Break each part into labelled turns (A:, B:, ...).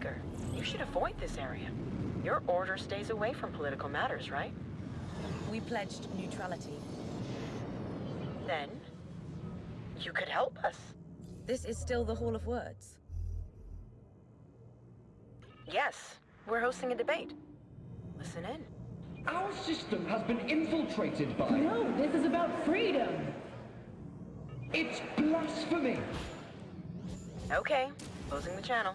A: Seeker, you should avoid this area. Your order stays away from political matters, right?
B: We pledged neutrality.
A: Then, you could help us.
B: This is still the Hall of Words.
A: Yes, we're hosting a debate. Listen in.
C: Our system has been infiltrated by...
D: No, this is about freedom.
C: It's blasphemy!
A: Okay, closing the channel.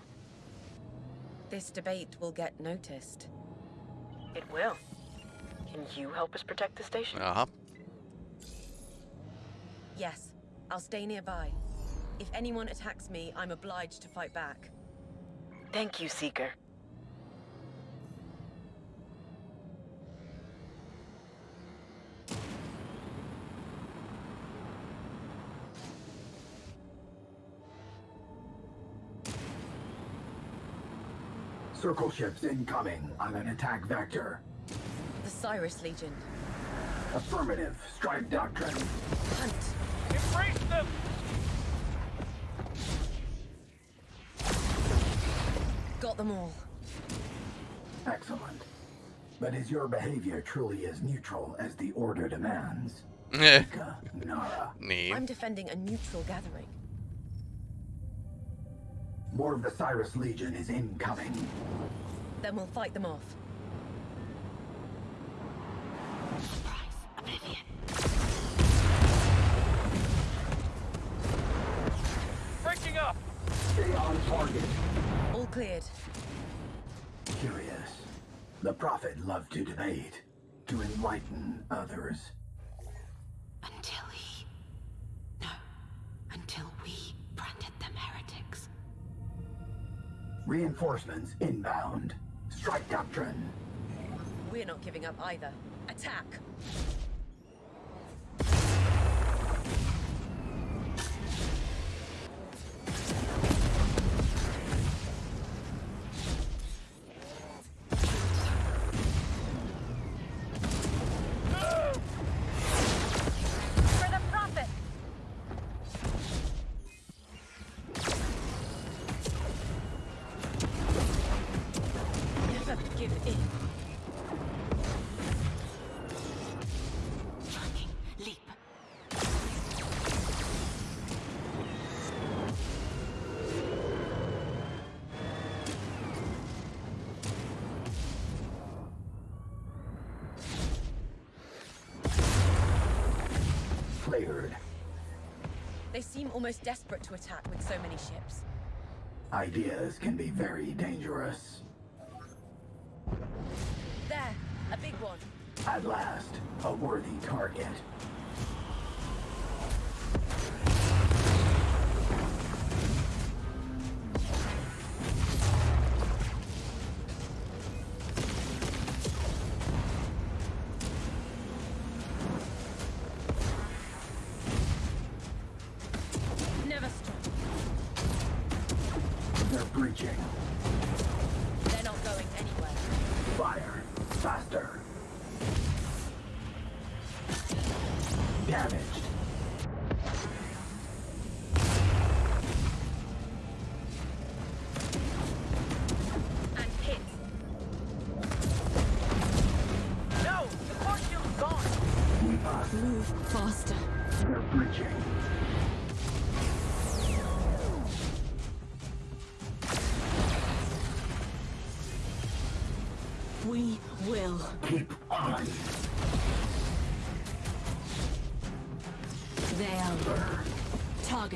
B: This debate will get noticed.
A: It will. Can you help us protect the station?
E: Aha.
B: Yes, I'll stay nearby. If anyone attacks me, I'm obliged to fight back.
A: Thank you, Seeker.
F: Circle ships incoming on an attack vector.
B: The Cyrus Legion.
F: Affirmative. Strike doctrine.
B: Hunt!
G: Embrace them!
B: Got them all.
F: Excellent. But is your behavior truly as neutral as the order demands?
E: Eh,
F: Nara.
E: nee.
B: I'm defending a neutral gathering.
F: More of the Cyrus Legion is incoming.
B: Then we'll fight them off.
G: Breaking up!
F: Stay on target.
B: All cleared.
F: Curious. The Prophet loved to debate, to enlighten others.
H: Until
F: Reinforcements inbound. Strike doctrine.
B: We're not giving up either. Attack! Almost desperate to attack with so many ships.
F: Ideas can be very dangerous.
B: There! A big one.
F: At last, a worthy target.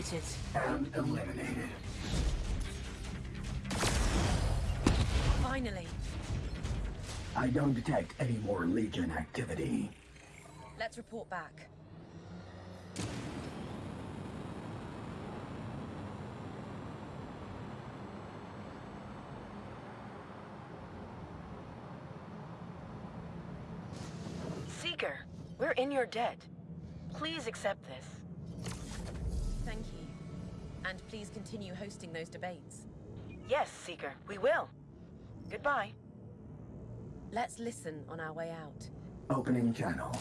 H: Targeted.
F: And eliminated.
B: Finally.
F: I don't detect any more Legion activity.
B: Let's report back.
A: Seeker, we're in your debt. Please accept this.
B: Thank you. And please continue hosting those debates.
A: Yes, Seeker, we will. Goodbye.
B: Let's listen on our way out.
F: Opening channel.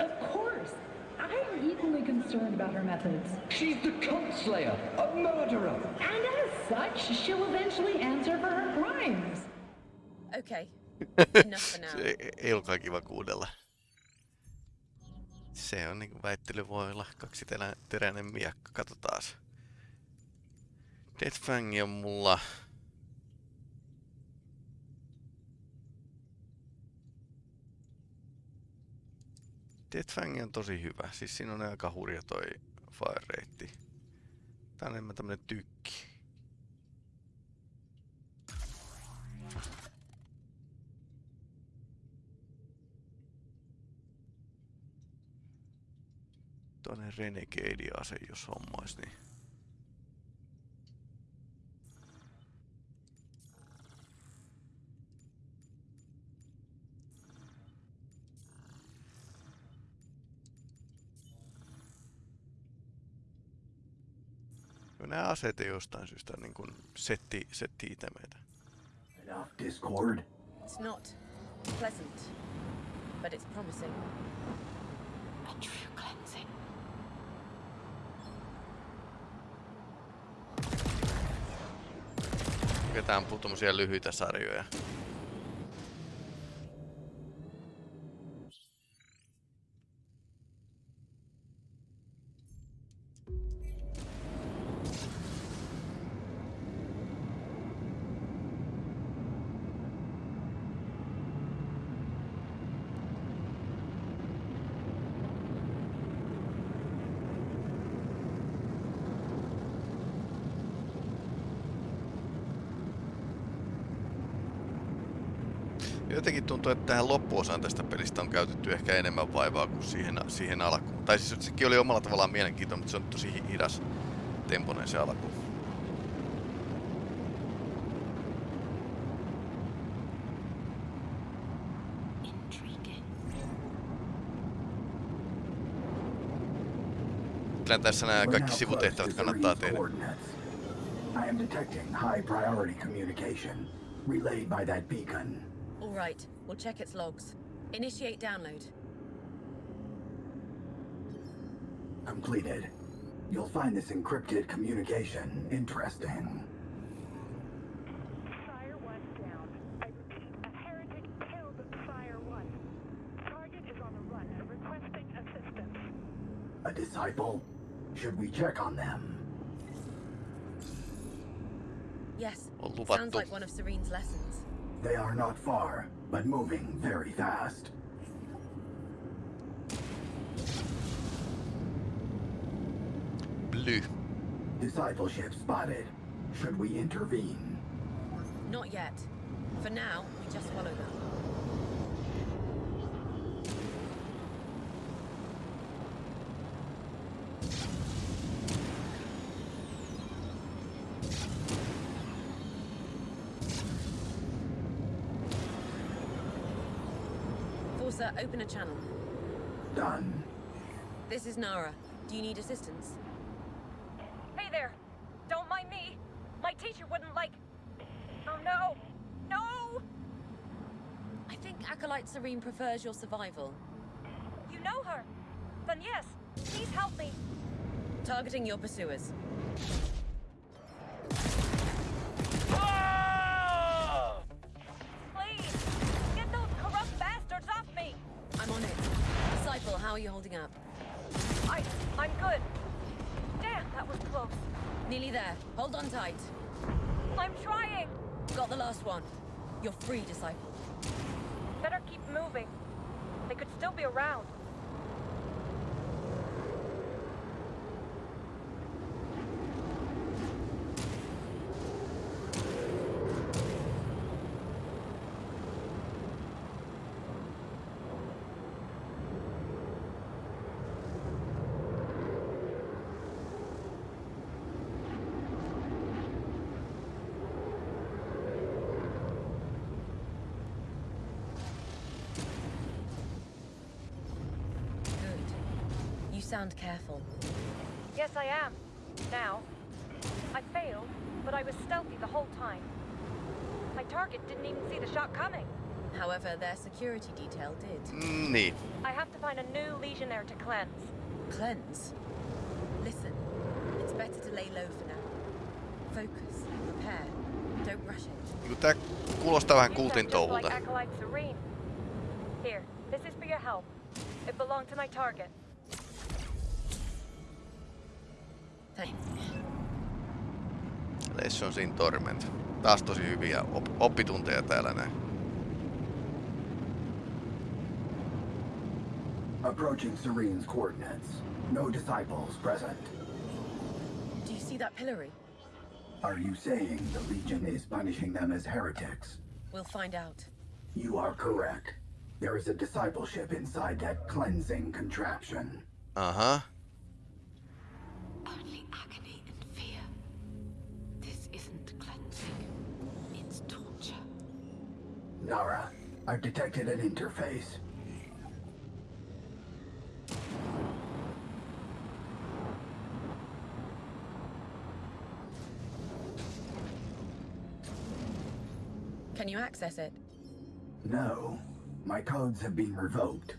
D: Of course. I'm equally
C: concerned about her methods.
I: She's the cult slayer, a murderer.
C: And as such, she'll eventually answer for her crimes.
B: Okay. Enough for now.
E: Se ei olekaan kiva kuudella. Se on niinku väittely voi olla kaksi terä, teräinen miekka. Katsotaas. Deathfang on mulla... Deathfang on tosi hyvä. Siis siinä on aika hurja toi fire rate. Tää on enemmän tämmönen tykki. Toinen Renegade-ase, jos hommais, niin... Nämä aseet ei jostain syystä niin kuin setti, setti itemeitä.
F: Enough discord.
B: It's not pleasant, but it's promising.
H: A true cleansing.
E: Ketään tommosia lyhyitä sarjoja. Loppuosaan tästä pelistä on käytetty ehkä enemmän vaivaa kuin siihen, siihen alkuun. Tai siis sekin oli omalla tavallaan mielenkiintoinen, mutta se on tosi hi- hidas temponen se alku. Kyllä tässä nämä kaikki sivutehtävät kannattaa tehdä.
F: I am detecting high priority communication relayed by that beacon.
B: All right, we'll check its logs. Initiate download.
F: Completed. You'll find this encrypted communication interesting.
J: Fire 1 down. I repeat, a heretic killed Fire 1. Target is on the run, requesting assistance.
F: A disciple? Should we check on them?
B: Yes, sounds like one of Serene's lessons.
F: They are not far, but moving very fast.
E: Bly.
F: Discipleship spotted. Should we intervene?
B: Not yet. For now, we just follow them. Forsa, open a channel.
F: Done.
B: This is Nara. Do you need assistance?
K: Hey there! Don't mind me! My teacher wouldn't like. Oh no! No!
B: I think Acolyte Serene prefers your survival.
K: You know her! Then yes, please help me!
B: Targeting your pursuers. I'm
K: trying!
B: Got the last one. You're free, Disciple.
K: Better keep moving. They could still be around.
B: Good. You sound careful.
K: Yes, I am. Now. I failed, but I was stealthy the whole time. My target didn't even see the shot coming.
B: However, their security detail did.
E: Mm, Niin.
K: I have to find a new legionnaire to cleanse.
B: Cleanse? Listen, it's better to lay low for now. Focus, prepare, don't rush it.
E: Niinku tää kuulostaa vähän
K: You
E: kultin
K: sound just
E: touhulta.
K: like Acolyte Serene. Here, this is for your help. It belonged to my target.
E: Lessons in Torment. Taas tosi hyviä op- oppitunteja täällä näin.
F: Approaching Serene's coordinates. No disciples present.
B: Do you see that pillory?
F: Are you saying the Legion is punishing them as heretics?
B: We'll find out.
F: You are correct. There is a discipleship inside that cleansing contraption.
E: Aha.
F: Nara, I've detected an interface.
B: Can you access it?
F: No, my codes have been revoked.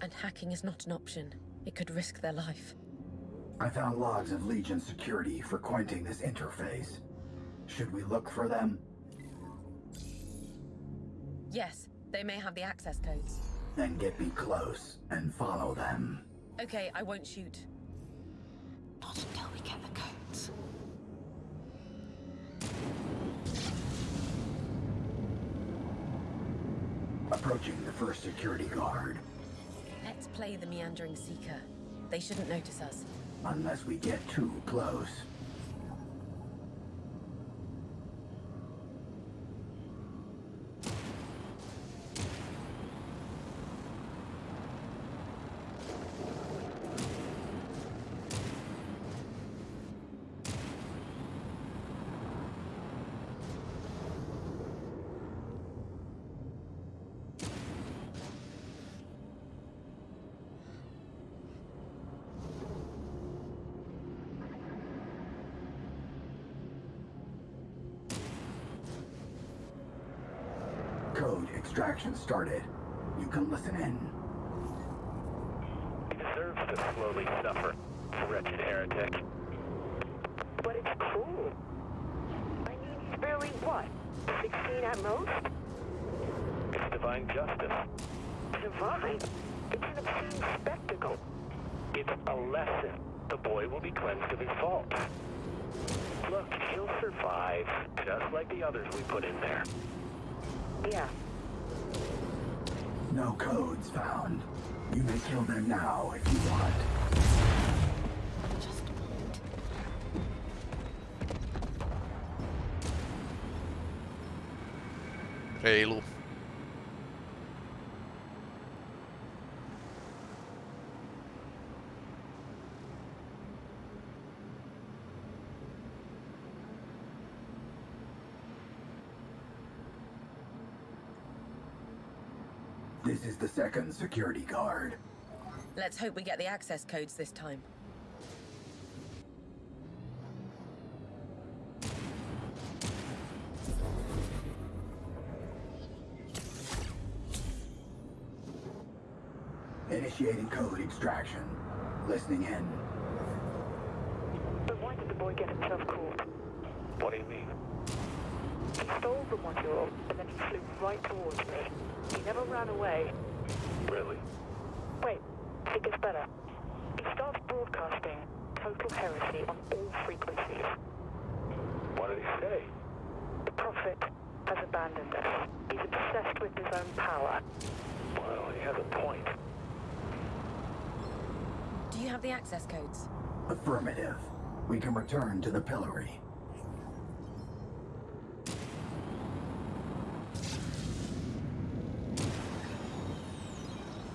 B: And hacking is not an option. It could risk their life.
F: I found logs of Legion security frequenting this interface. Should we look for them?
B: Yes, they may have the access codes.
F: Then get me close and follow them.
B: Okay, I won't shoot.
H: Not until we get the codes.
F: Approaching the first security guard.
B: Let's play the meandering seeker. They shouldn't notice us.
F: Unless we get too close. Code extraction started. You can listen in.
L: He deserves to slowly suffer, wretched heretic.
J: But it's cruel. I mean, he's barely what? 16 at most?
L: It's divine justice.
J: Divine? It's an obscene spectacle.
L: It's a lesson. The boy will be cleansed of his faults. Look, he'll survive, just like the others we put in there.
J: Yeah.
F: No codes found. You may kill them now if you want.
H: Just want.
E: Reilu.
F: This is the second security guard.
B: Let's hope we get the access codes this time.
F: Initiating code extraction. Listening in.
J: But why did the boy get himself caught?
L: What do you mean?
J: He stole the module, and then he flew right towards me. He never ran away.
L: Really?
J: Wait, it gets better. He starts broadcasting total heresy on all frequencies.
L: What did he say?
J: The Prophet has abandoned us. He's obsessed with his own power.
L: Well, he has a point.
B: Do you have the access codes?
F: Affirmative. We can return to the pillory.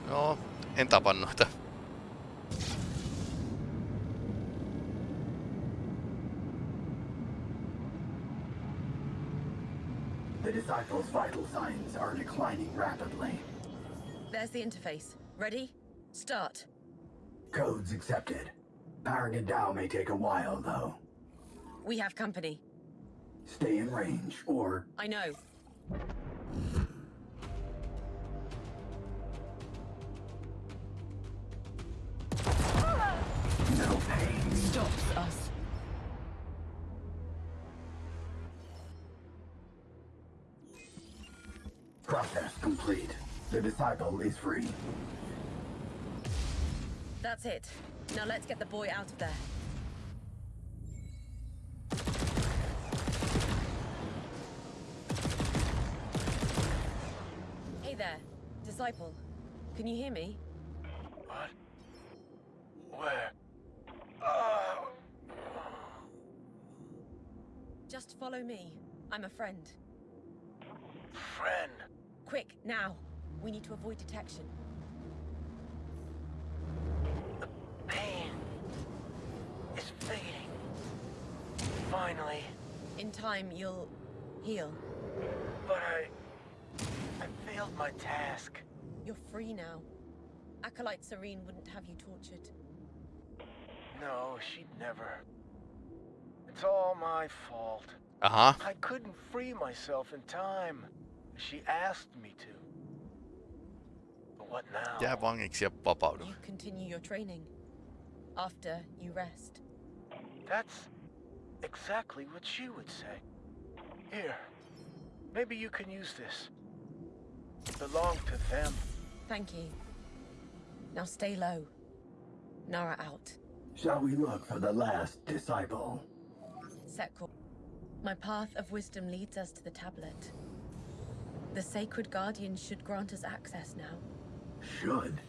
E: Joo, en tapa noita.
F: The disciples' vital signs are declining rapidly.
B: There's the interface. Ready? Start.
F: Codes accepted. Powering it down may take a while, though.
B: We have company.
F: Stay in range, or
B: I know.
F: The disciple is free.
B: That's it. Now let's get the boy out of there. Hey there, disciple. Can you hear me?
L: What? Where? Oh!
B: Just follow me. I'm a friend.
L: Friend.
B: Quick, now. We need to avoid detection.
L: The Pain is fading. Finally.
B: In time, you'll heal.
L: But I... I failed my task.
B: You're free now. Acolyte Serene wouldn't have you tortured.
L: No, she'd never. It's all my fault.
E: Uh-huh.
L: I couldn't free myself in time. She asked me to. But what now?
E: Jää vangiksi ja vapaudu.
B: You continue your training. After you rest.
L: That's exactly what she would say. Here, maybe you can use this. It belonged to them.
B: Thank you. Now stay low. Nara out.
F: Shall we look for the last disciple?
B: Sekor. My path of wisdom leads us to the tablet. The sacred guardian should grant us access now.
F: Should.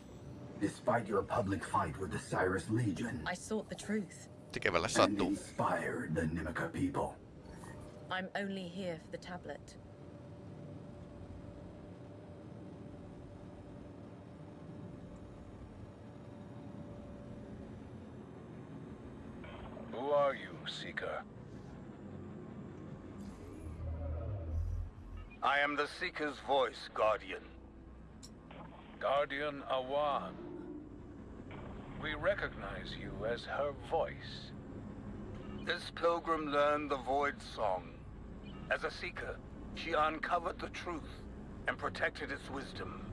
F: Despite your public fight with the Cyrus Legion
B: I sought the truth.
E: Tekevälle
F: and
E: sattuu.
F: inspired the Nimica people.
B: I'm only here for the tablet.
M: Who are you, Seeker?
N: I am the Seeker's voice, Guardian.
M: Guardian Awan. We recognize you as her voice.
N: This pilgrim learned the Void Song. As a Seeker, she uncovered the truth and protected its wisdom.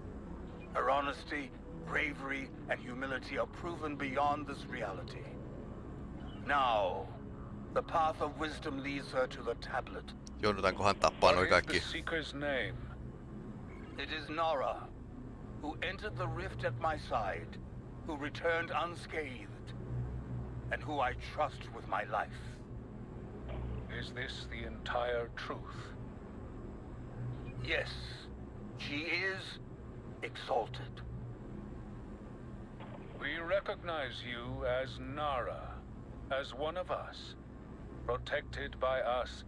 N: Her honesty, bravery, and humility are proven beyond this reality. Now, the path of wisdom leads her to the tablet.
E: Joudutaankohan tappaa noi
M: What is
E: kaikki?
M: the Seeker's name?
N: It is Nara, who entered the rift at my side, who returned unscathed, and who I trust with my life.
M: Is this the entire truth?
N: Yes, she is exalted.
M: We recognize you as Nara, as one of us, protected by us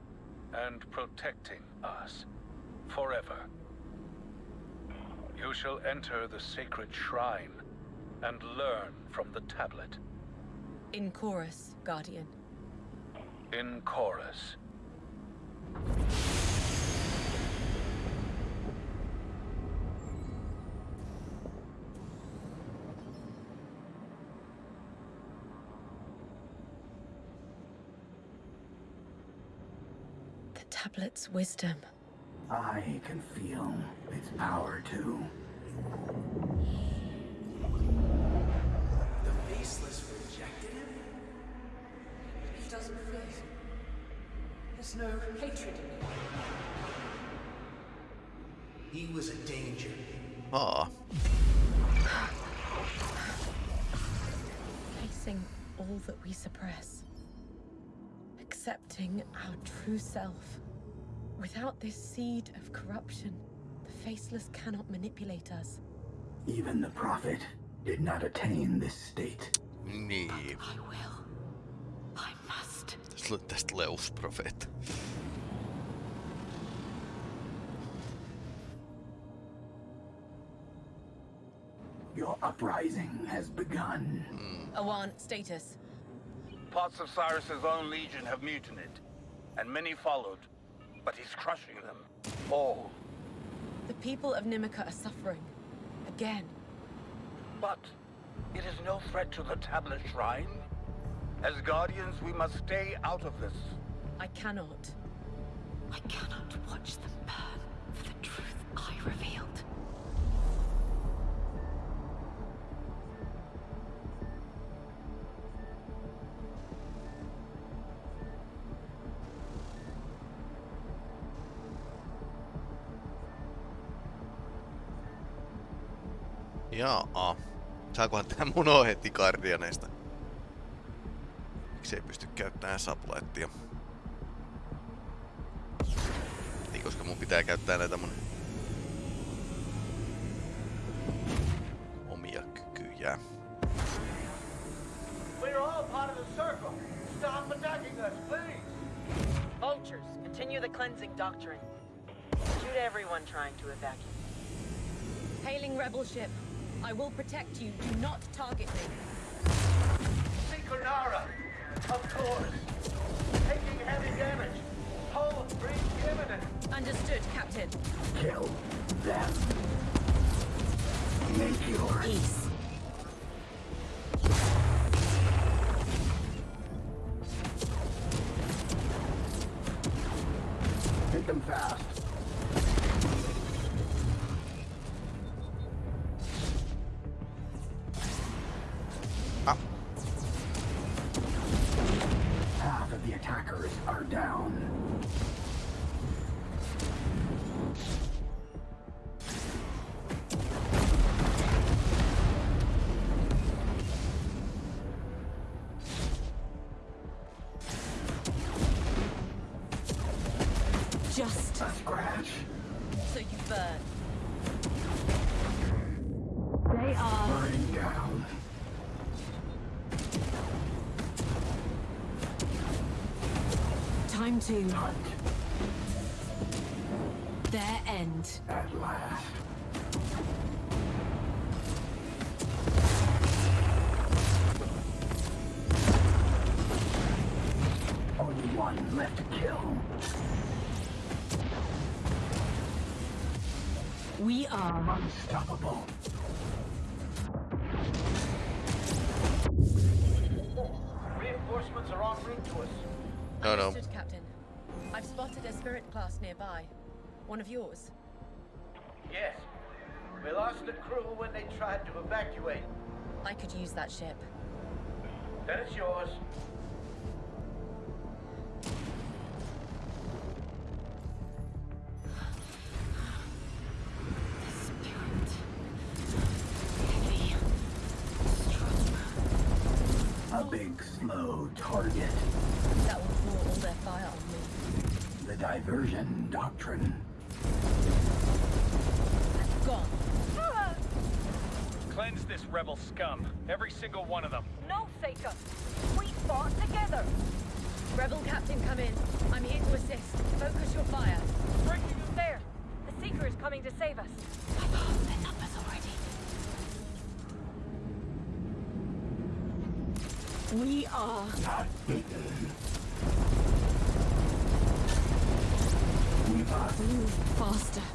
M: and protecting us forever. You shall enter the sacred shrine and learn from the tablet
B: In chorus, guardian.
M: in chorus.
B: The tablet's wisdom.
F: I can feel its power too.
O: The Faceless rejected him? He doesn't fit. There's no hatred in him. He was a danger.
E: Aa.
B: Facing all that we suppress. Accepting our true self. Without this seed of corruption, the Faceless cannot manipulate us.
F: Even the Prophet did not attain this state.
E: Niin.
H: I will. I must.
E: Tästä- Tästä tulee uusi profeetta.
F: Your uprising has begun. Hmm.
B: Awan, status.
N: Parts of Cyrus's own legion have mutinied, and many followed, but he's crushing them. All.
B: The people of Nimica are suffering. Again.
N: But it is no threat to the tablet shrine. As guardians, we must stay out of this.
B: I cannot.
H: I cannot watch them burn for the truth I revealed.
E: Jaa. Saakohan tää mun heti Guardianeista? Miksi ei pysty käyttämään sublaettia? Niin, koska mun pitää käyttää näitä mun omia kykyjä.
L: We're all part of the circle. Stop attacking us, please.
A: Vultures, continue the cleansing doctrine. Shoot everyone trying to evacuate.
B: Hailing rebel ship. I will protect you. Do not target me.
L: Seeker Nara, of course. Taking heavy damage. Hull breach imminent.
B: Understood, Captain.
F: Kill them. Make your
B: Peace. End.
F: at last. Only one left to kill.
B: We are
F: Unstoppable.
L: Reinforcements are en route to us.
E: No, no.
B: Captain. I've spotted a spirit class nearby. One of yours.
L: Yes. We lost the crew when they tried to evacuate.
B: I could use that ship.
L: Then it's yours.
F: A big, slow target.
B: That will draw all their fire on me.
F: The diversion doctrine.
B: Gone.
P: Cleanse scum. Every single one of them.
K: No, Seeker. We fought together.
B: Rebel Captain, come in. I'm here to assist. Focus your fire.
K: There. The Seeker is coming to save us.
H: I've their numbers already.
B: We are.
F: Not beaten. We must
B: Move faster.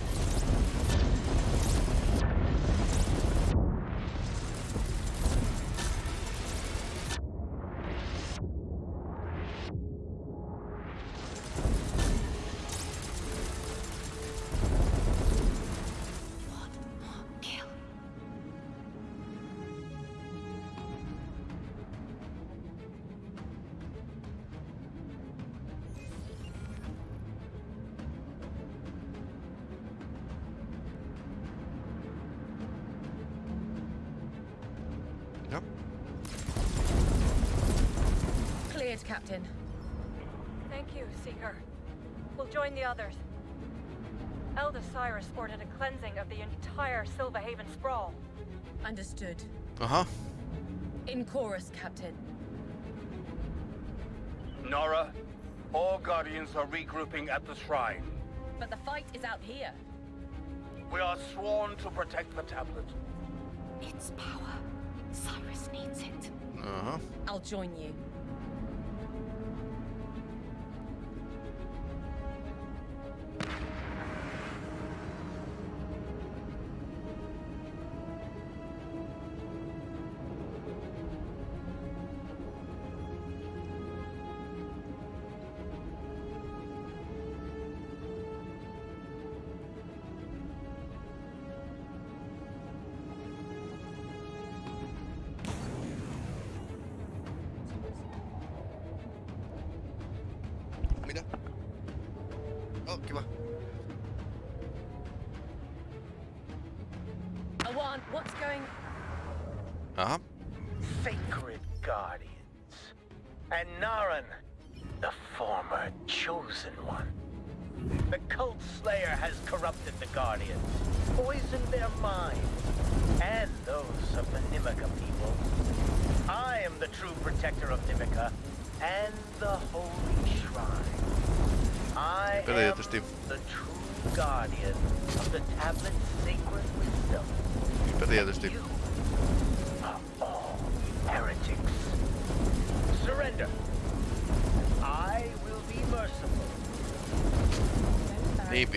K: join the others. Elder Cyrus ordered a cleansing of the entire Silverhaven sprawl.
B: Understood.
E: Uh-huh.
B: In chorus, Captain.
N: Nora, all Guardians are regrouping at the shrine.
B: But the fight is out here.
N: We are sworn to protect the tablet.
H: Its power. Cyrus needs it.
E: Uh-huh.
B: I'll join you.
E: Oh, kiva.
B: Awan, what's going...
E: Uh-huh.
L: Sacred Guardians. And Naran, the former Chosen One. The Cult Slayer has corrupted the Guardians, poisoned their minds, and those of the Nimica people. I am the true protector of Nimica and the Holy Shrine. I
E: Kyllä
L: am
E: tietysti.
L: the true guardian of the tablet's sacred wisdom.
E: Niinpä tietysti.
L: All heretics. Surrender. I will be merciful.
E: Niin.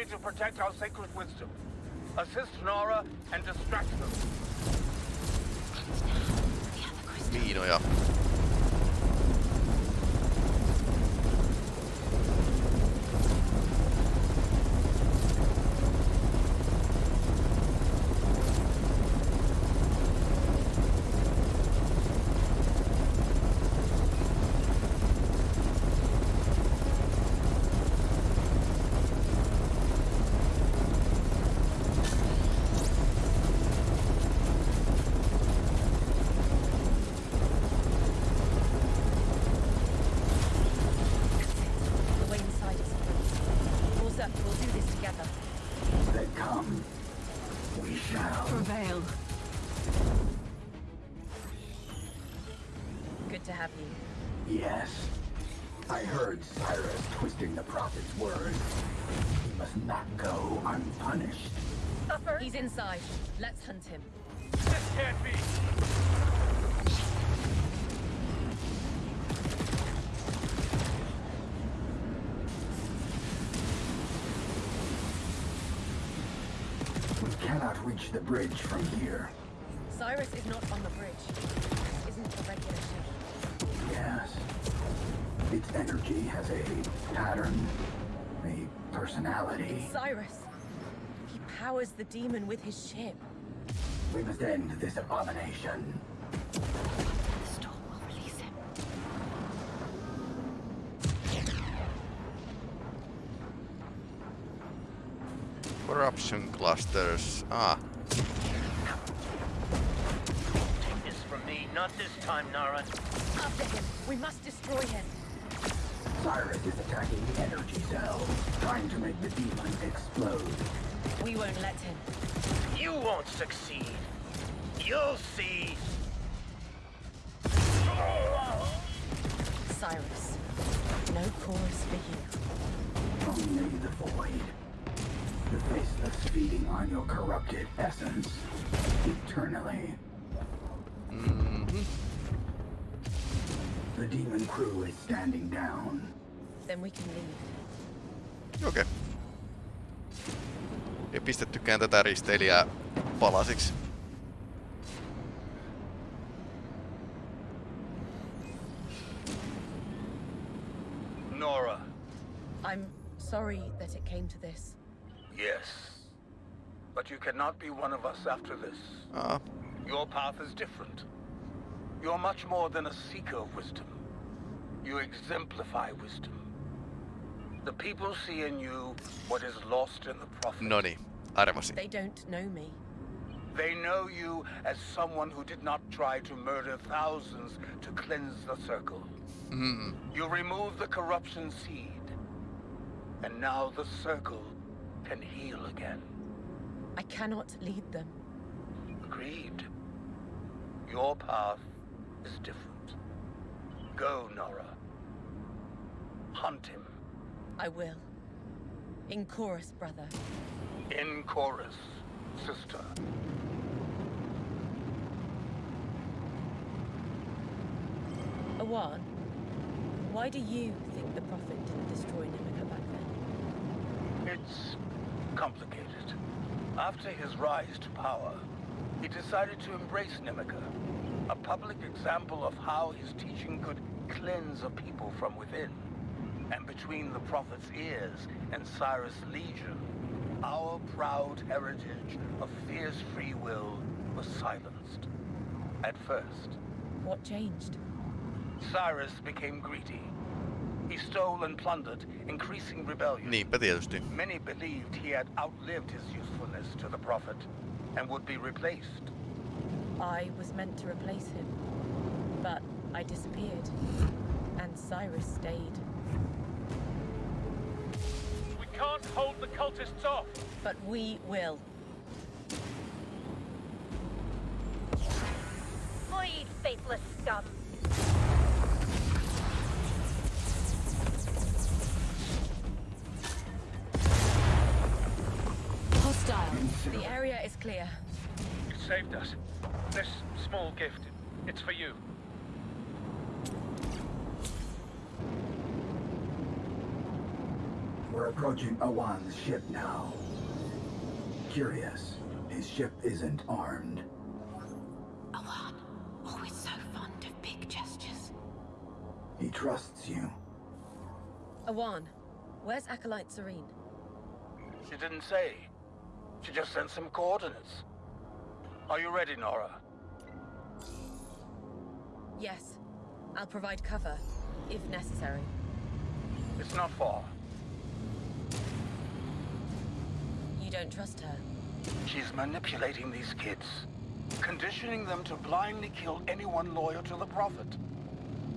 N: Duty to protect our sacred wisdom. Assist Nora and distract
B: inside. Let's hunt him.
P: This can't be.
F: We cannot reach the bridge from here.
B: Cyrus is not on the bridge. This isn't a regular ship.
F: Yes. Its energy has a pattern, a personality.
B: Cyrus! He powers the demon with his ship.
F: We must end this abomination.
H: The storm will release him.
E: Corruption clusters. Ah,
L: Take this from me, not this time, Naran.
B: After him! We must destroy him!
F: Cyrus is attacking the energy cell, trying to make the demon explode.
B: We won't let him.
L: You won't succeed. You'll see.
B: Cyrus. No cause for you.
F: Only the void. The faceless feeding on your corrupted essence. Eternally. Mm-hmm. The demon crew is standing down.
B: Then we can leave.
E: okei. Okay. Ja pistettykään tätä risteilijää palasiksi.
N: Nora,
B: I'm sorry that it came to this.
N: yes. But you cannot be one of us after this.
E: Ah,
N: Your path is different. You're much more than a seeker of wisdom. You exemplify wisdom. The people see in you what is lost in the prophet.
E: no niin, arvasin.
B: They don't know me.
N: They know you as someone who did not try to murder thousands to cleanse the circle.
E: Mm.
N: You remove the corruption seed. And now the circle can heal again.
B: I cannot lead them.
N: Agreed. Your path is different. Go, Nara. Hunt him.
B: I will. In chorus, brother.
N: In chorus, sister.
B: Awan, why do you think the Prophet didn't destroy Nimica back then?
N: It's complicated. After his rise to power, he decided to embrace Nimica, a public example of how his teaching could cleanse a people from within. And between the Prophet's ears and Cyrus' legion, our proud heritage of fierce free will was silenced. At first,
B: What changed?
N: Cyrus became greedy. He stole and plundered, increasing rebellion.
E: Niinpä tietysti.
N: Many believed he had outlived his usefulness to the Prophet and would be replaced.
B: I was meant to replace him. But I disappeared. And Cyrus stayed.
P: Cultists off.
B: But we will.
K: Flee, faithless scum!
B: Hostile. The area is clear.
P: You saved us. This small gift, it's for you.
F: Approaching Awan's ship now. Curious, his ship isn't armed.
H: Awan, always so fond of big gestures.
F: He trusts you.
B: Awan, where's Acolyte Serene?
N: She didn't say. She just sent some coordinates. Are you ready, Nara?
B: Yes. I'll provide cover, if necessary.
N: It's not far.
B: You don't trust her?
N: She's manipulating these kids, conditioning them to blindly kill anyone loyal to the Prophet.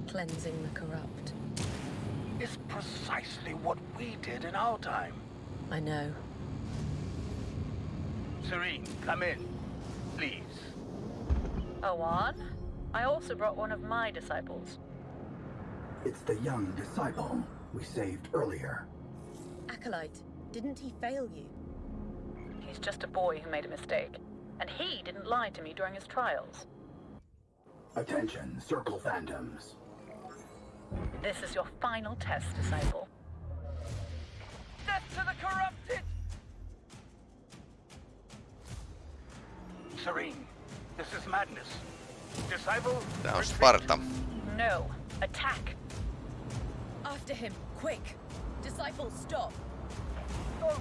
B: Cleansing the corrupt.
N: It's precisely what we did in our time.
B: I know.
N: Serene, come in. Please.
Q: Awan? I also brought one of my disciples.
F: It's the young disciple we saved earlier.
B: Acolyte, didn't he fail you?
Q: He's just a boy who made a mistake. And he didn't lie to me during his trials.
F: Attention, Circle Phantoms.
Q: This is your final test, disciple.
L: Death to the corrupted!
N: Serene, this is madness. Disciple,
E: Tää on Sparta.
Q: No. Attack.
B: After him, quick! Disciple, stop!
L: No,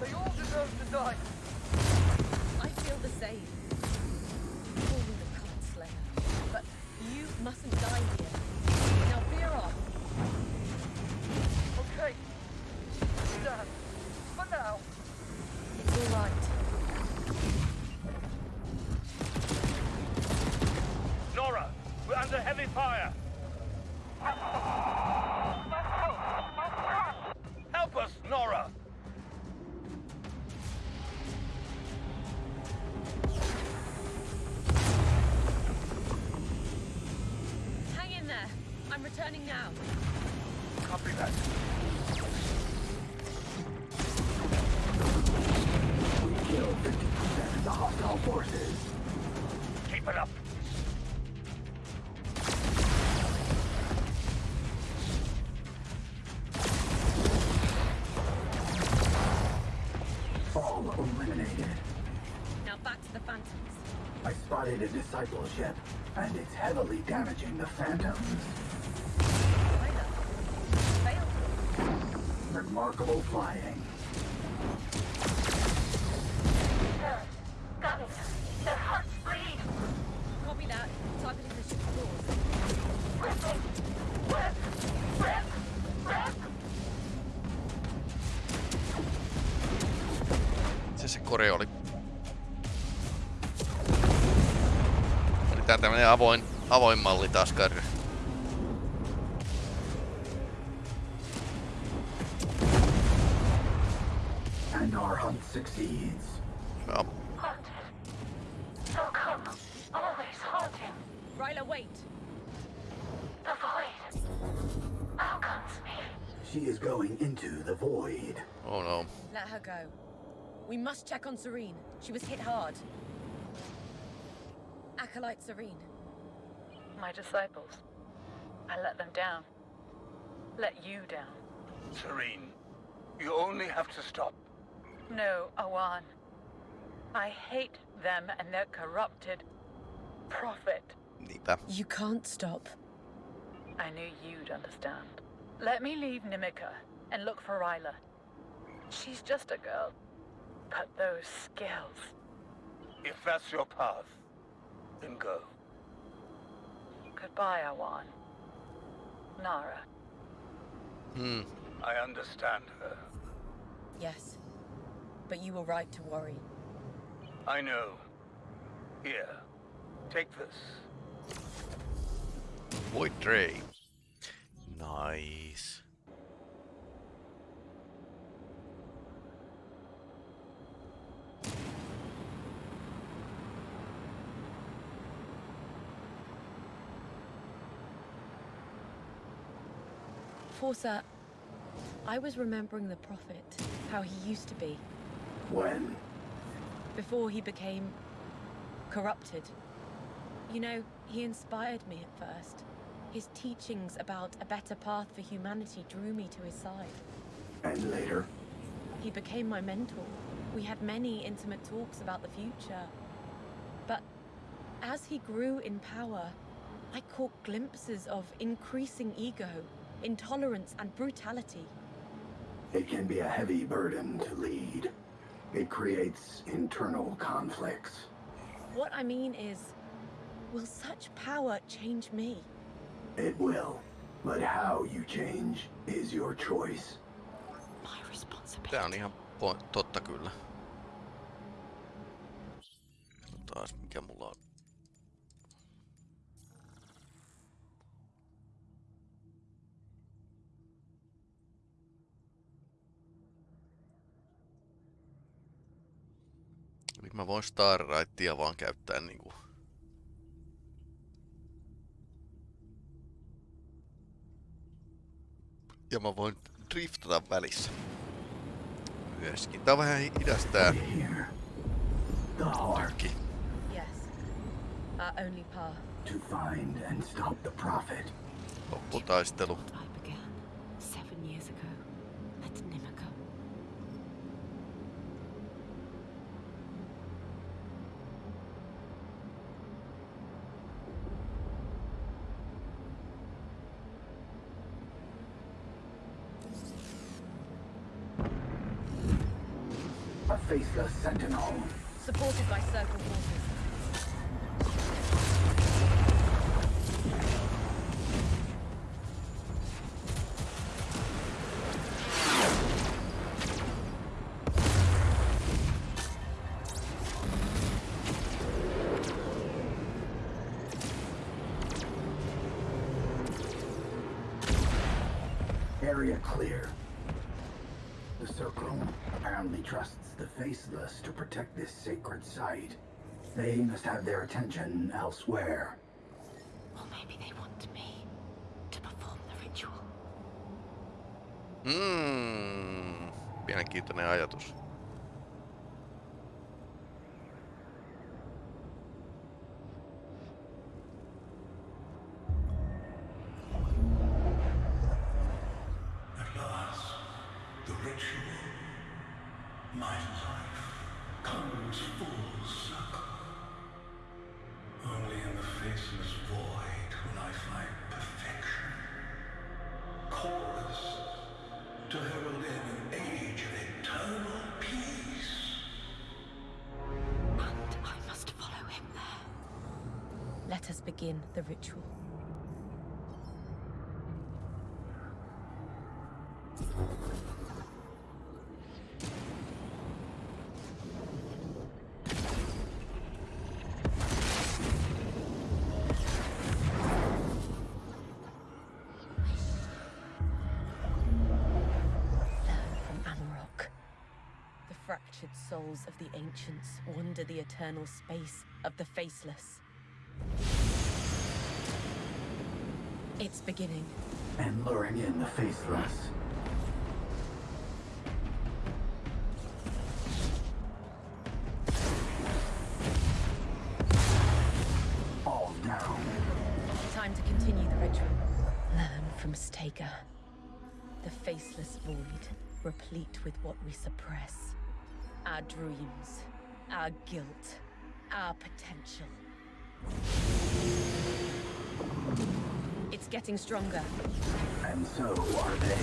L: they all deserve to die.
B: I feel the same. Call me the cult slayer, but you mustn't die here. Now veer off.
L: Okay. Stand. For now.
B: It's all right.
P: Nora, we're under heavy fire.
F: A disciple ship, and it's heavily damaging the Phantoms. Remarkable flying.
K: It. Their
E: Eli tää tämmönen avoin, avoin malli taas Karri.
F: And our hunt succeeds.
E: Joo.
K: Haunted. They'll come. Always haunting.
B: Ryla, wait.
K: The void. Welcomes me.
F: She is going into the void.
E: Oh no.
B: Let her go. We must check on Serene. She was hit hard. Acolyte Serene.
Q: My disciples. I let them down. Let you down.
N: Serene, you only have to stop.
Q: No, Awan. I hate them and their corrupted prophet.
E: Niinpä.
B: You can't stop.
Q: I knew you'd understand. Let me leave Nimica and look for Ryla. She's just a girl. But those skills.
N: If that's your path, then go.
Q: Goodbye, Awan. Nara.
E: Hmm.
N: I understand her.
B: Yes. But you were right to worry.
N: I know. Here, take this.
E: Void Ray. Nice.
B: Forsa, I was remembering the Prophet, how he used to be,
F: When?
B: before he became corrupted. You know, he inspired me at first. His teachings about a better path for humanity drew me to his side.
F: And later?
B: He became my mentor. We had many intimate talks about the future. But as he grew in power, I caught glimpses of increasing ego, intolerance, and brutality.
F: It can be a heavy burden to lead. It creates internal conflicts.
B: What I mean is, will such power change me?
F: It will. But how you change is your choice.
H: My responsibility.
E: Tää on ihan totta kyllä. Taas mikä voin Starrightia vaan käyttää niinku... Ja mä voin driftata välissä. Myöskin. Tää on vähän.
F: The heart
B: Yes. Our only path.
F: to find and stop the prophet.
E: Lopputaistelu.
F: Faceless sentinel.
B: Supported by Circle forces.
F: The Faceless to protect this sacred site. They must have their attention elsewhere.
H: Or maybe they want me to perform the ritual.
E: Mm, mielenkiintoinen ajatus.
B: tortured souls of the ancients wander the eternal space of the faceless. It's beginning.
F: And luring in the faceless. All down. Time to continue the ritual.
B: Learn from Stager. The faceless void, replete with what we suppress. Our dreams, our guilt, our potential. It's getting stronger.
F: And so are they.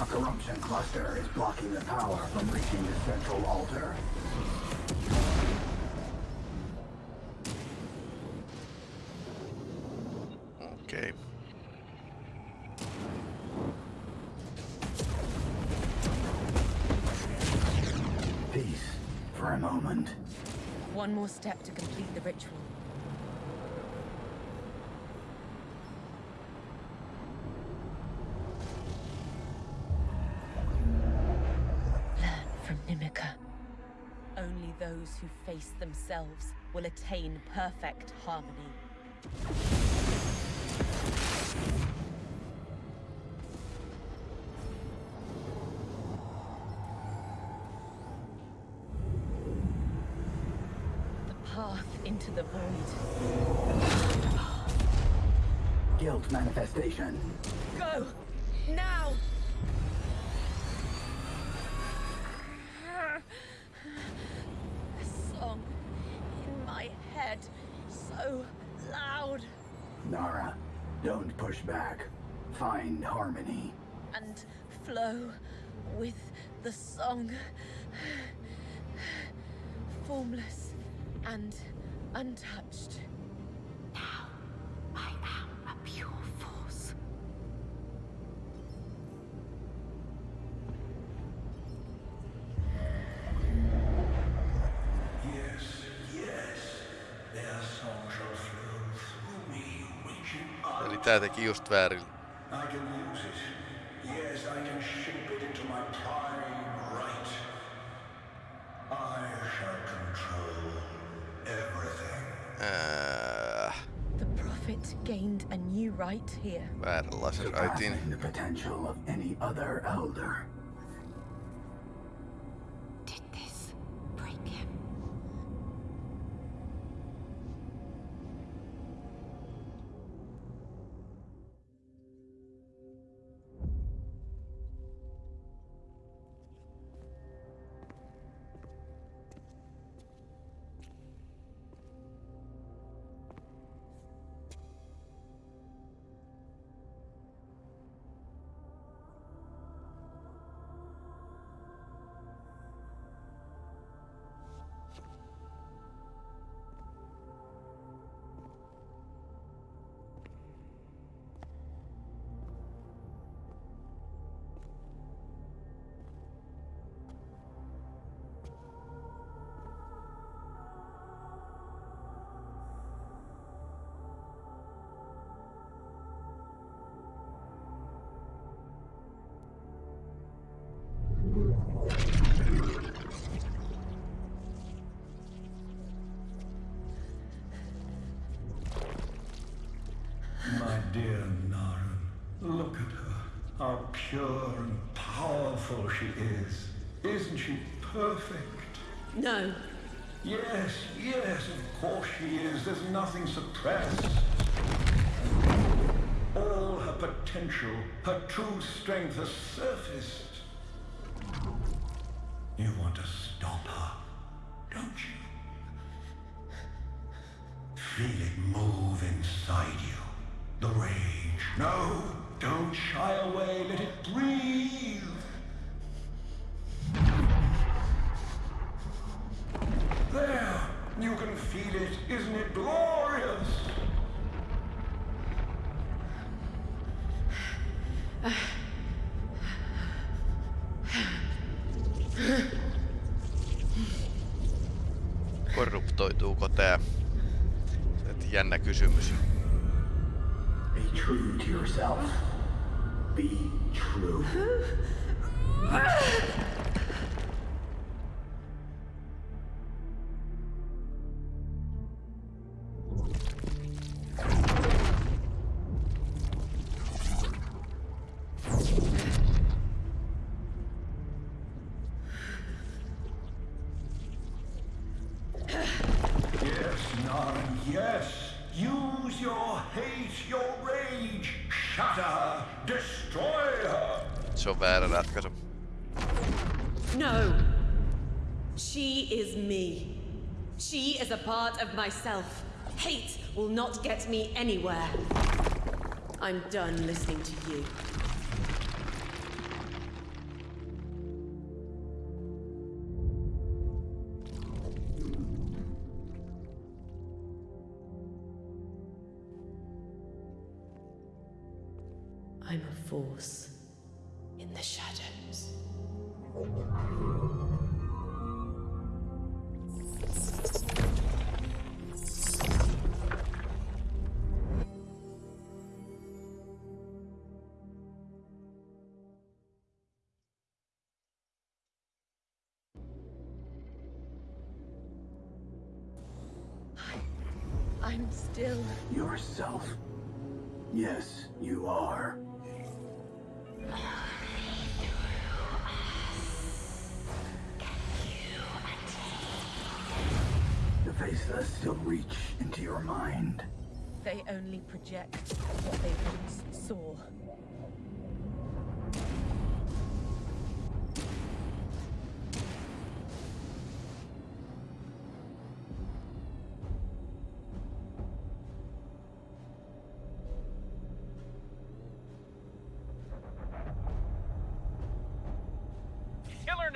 F: A corruption cluster is blocking the power from reaching the central altar.
B: One more step to complete the ritual. Learn from Nimica. Only those who face themselves will attain perfect harmony. Path into the void.
F: Guilt manifestation.
B: Go! Now! A song in my head, so loud,
F: Nara, don't push back. Find harmony.
B: and flow with the song. Formless and untouched.
H: Now, I am a pure force.
G: Yes, yes. Their song shall flow through me, reaching out.
E: Eli tää teki just väärin.
G: I can use it. Yes, I can shape it into my prime right. I shall control everything.
E: Ää,
B: The prophet gained a new right here.
E: vääränlaisen raitin.
F: Surpassing the potential of any other elder.
G: Dear Naren, look at her. How pure and powerful she is. Isn't she perfect?
B: No.
G: Yes, yes, of course she is. There's nothing suppressed. All her potential, her true strength has surfaced.
E: Jännä kysymys.
F: Be true to yourself. Be true.
E: On väärä ratkaisu.
B: No. She is me. She is a part of myself. Hate will not get me anywhere. I'm done listening to you.
F: Yourself. Yes, you are. The faceless still reach into your mind.
B: They only project what they once saw.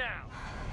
H: Now!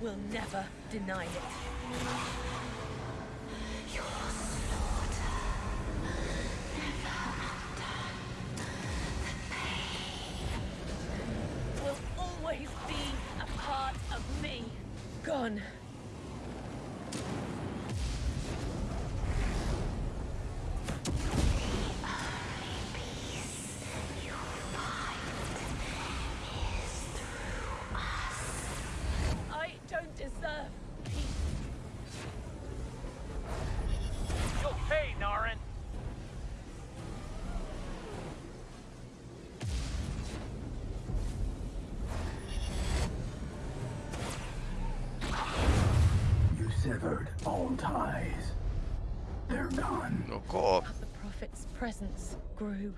B: Will never deny it.
F: Ties. They're gone.
E: Okay.
B: The prophet's presence grew.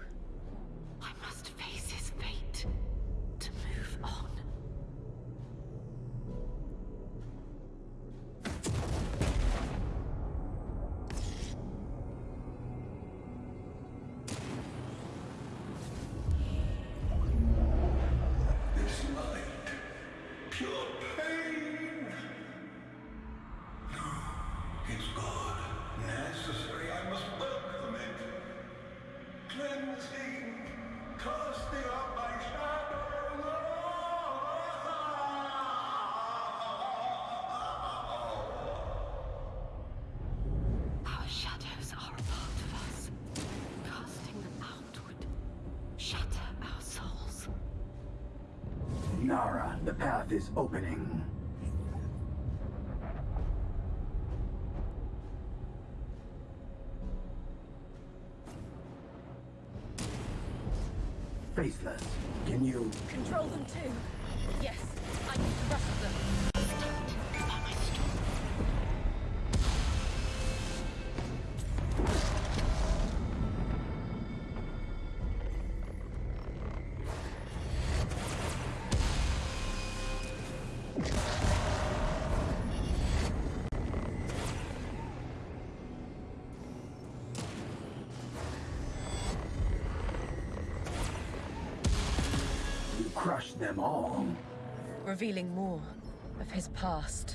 F: Nara, the path is opening. You crushed them all.
B: revealing more of his past.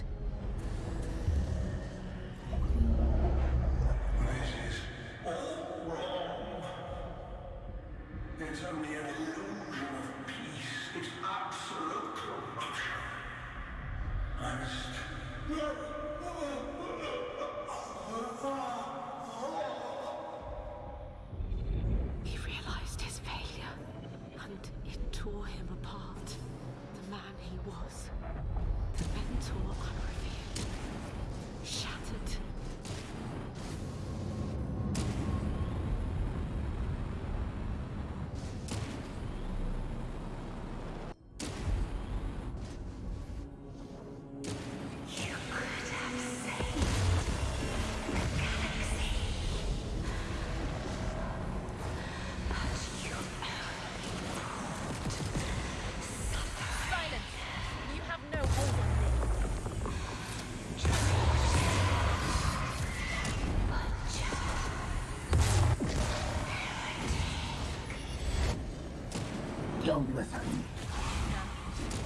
F: Don't listen.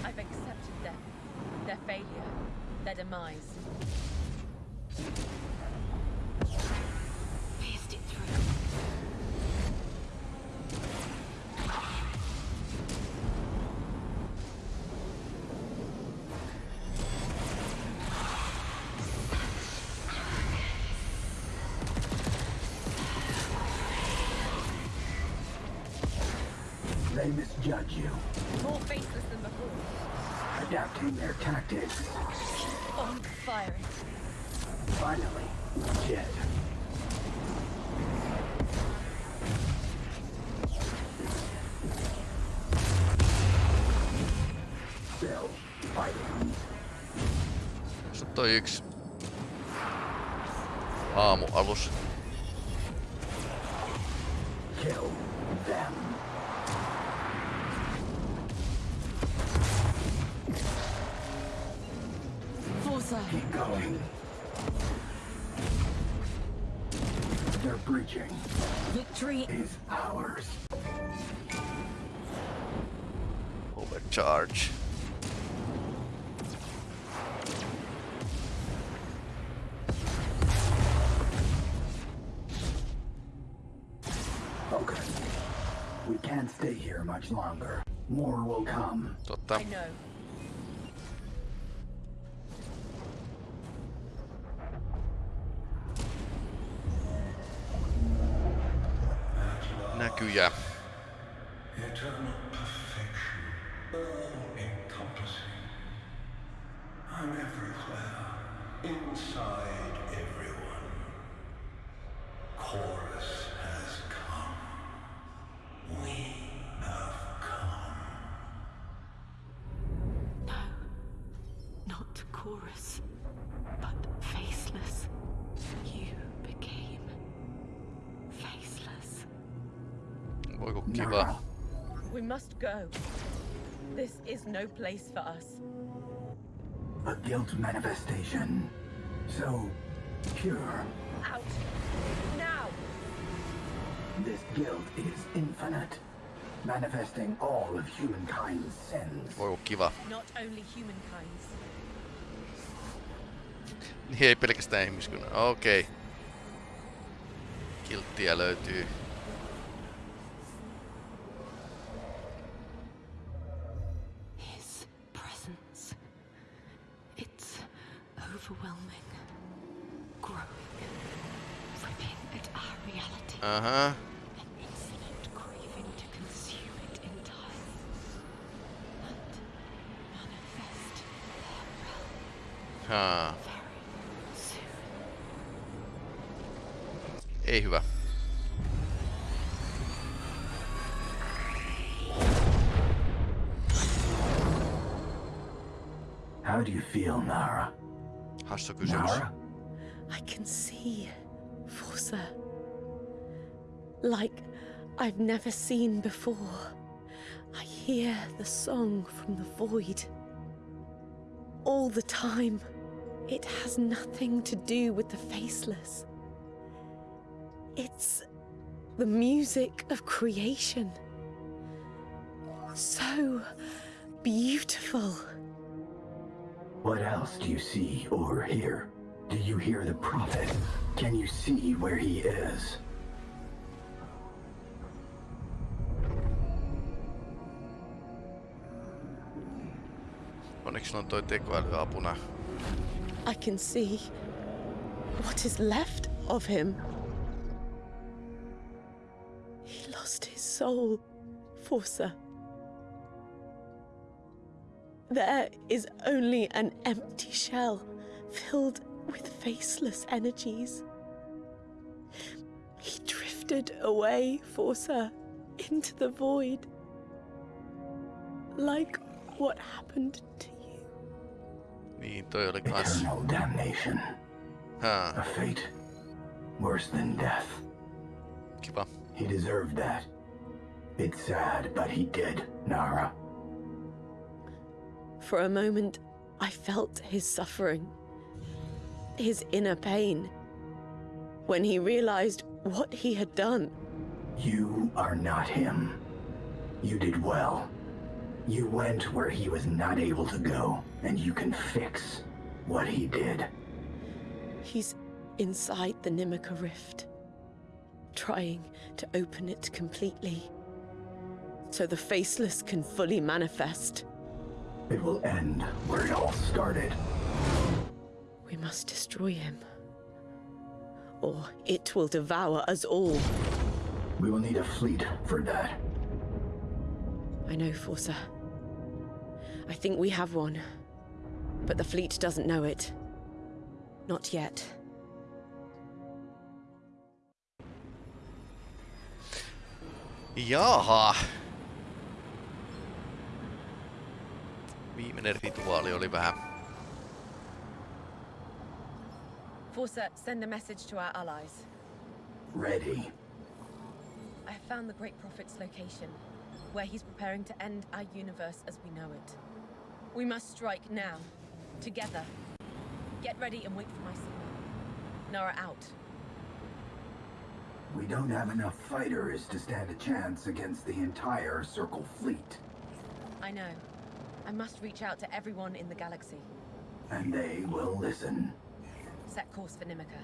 B: I've accepted them. Their failure. Their demise.
F: They misjudge you,
B: More faceless than before.
F: adapting their tactics.
B: On fire.
F: Finally, Jed. Still fighting.
E: Se on toi yksi aamualus.
F: Kill them. They're breaching.
B: Victory
F: is ours.
E: Overcharge.
F: Okay. We can't stay here much longer. More will come.
E: Totta.
B: I know.
E: Näkyjä.
B: Go. This is no place for us.
F: A guilt manifestation. So pure.
B: Out. Now!
F: This guilt is infinite. Manifesting all of humankind's sins.
E: Voiko kiva?
B: Not only humankind's.
E: Niin ei pelkästään ihmiskunnan. Okei. Okay. Kilttiä löytyy.
H: Overwhelming. Growing. Ripping at our reality.
E: Aha.
H: An infinite craving to consume it entirely. And manifest their realm
E: Haa. Ei hyvä.
F: How do you feel, Nara?
E: Kysymys.
F: Nara?
B: I can see Forsa. Like I've never seen before. I hear the song from the void. All the time. It has nothing to do with the faceless. It's the music of creation. So beautiful.
F: What else do you see or hear? Do you hear the prophet? Can you see where he is?
E: Onneksi on toi tekoäly.
B: I can see what is left of him. He lost his soul, Forsa. There is only an empty shell filled with faceless energies. He drifted away, Forsa, into the void. Like what happened to you.
E: Niin, toi oli kans.
F: Eternal damnation.
E: Haa.
F: A fate worse than death.
E: Kiva.
F: He deserved that. It's sad, but he did, Nara.
B: For a moment, I felt his suffering, his inner pain. When he realized what he had done,
F: You are not him. You did well. You went where he was not able to go, and you can fix what he did.
B: he's inside the Nimica Rift, trying to open it completely so the Faceless can fully manifest.
F: It will end where it all started.
B: We must destroy him, or it will devour us all.
F: We will need a fleet for that.
B: I know, Forsa. I think we have one. But the fleet doesn't know it. Not yet.
E: Jaha. Viimeinen rituaali oli vähän...
B: Forsa, send a message to our allies.
F: Ready.
B: I have found the Great Prophet's location, where he's preparing to end our universe as we know it. We must strike now, together. Get ready and wait for my signal. Nara out.
F: We don't have enough fighters to stand a chance against the entire Circle fleet.
B: I know. I must reach out to everyone in the galaxy.
F: And they will listen.
B: Set course for Nimica.